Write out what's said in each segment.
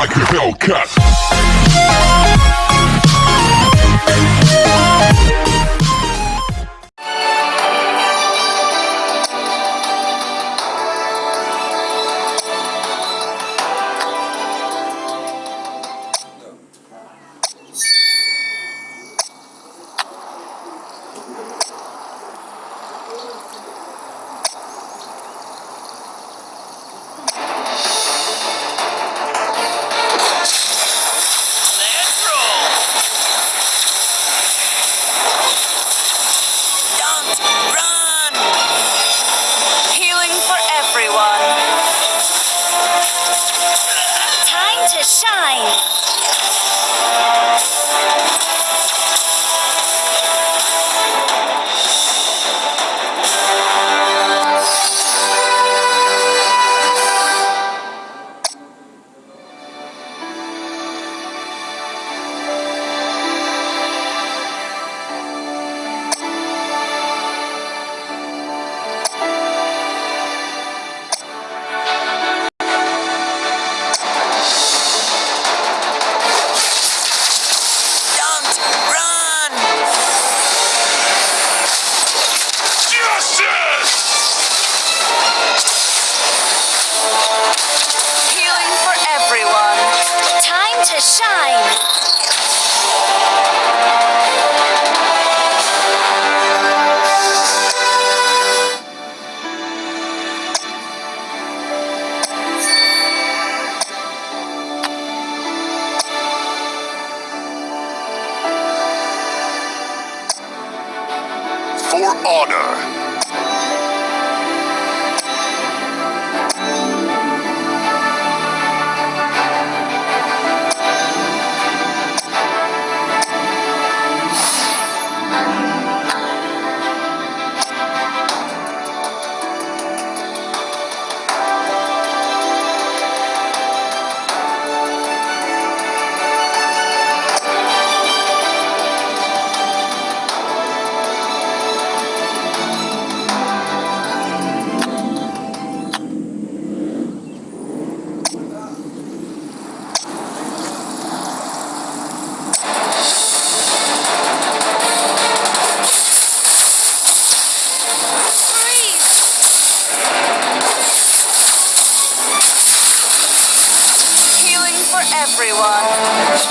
like a Hellcat. shine. everyone.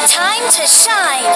Time to shine.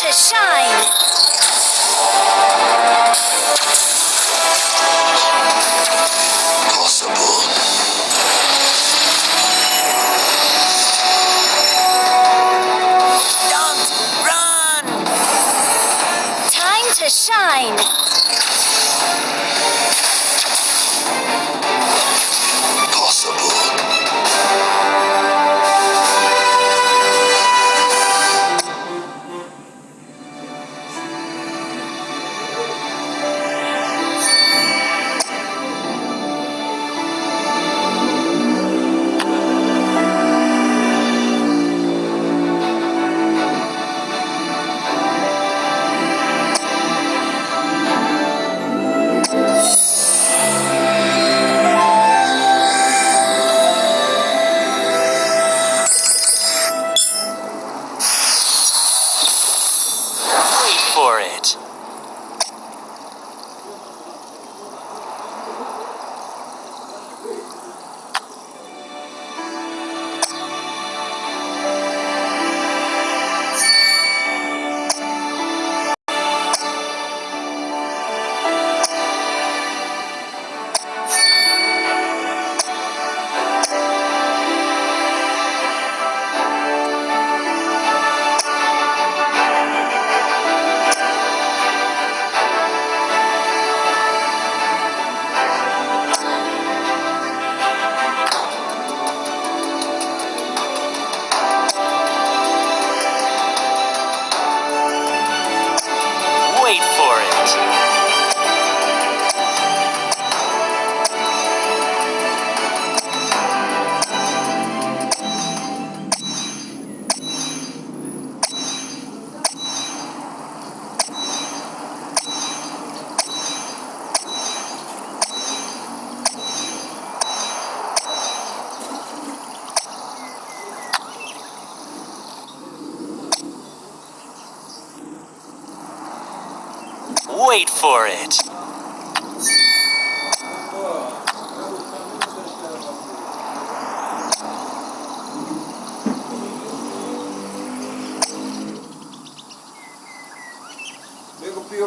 to shine. for it. Make a few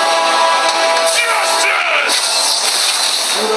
Por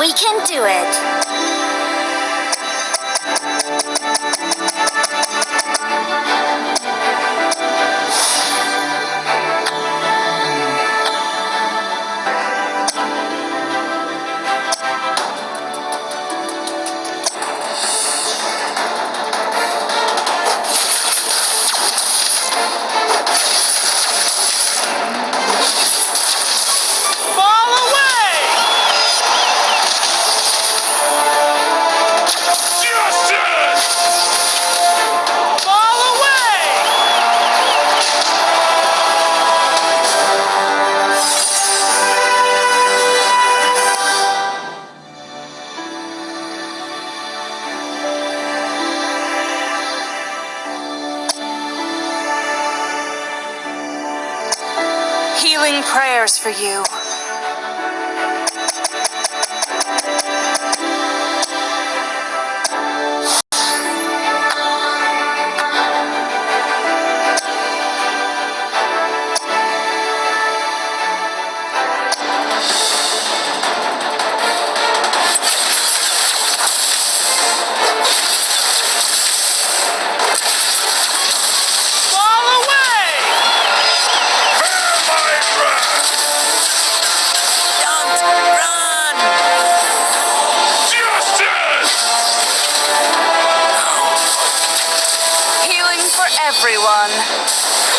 We can do it. prayers for you. everyone.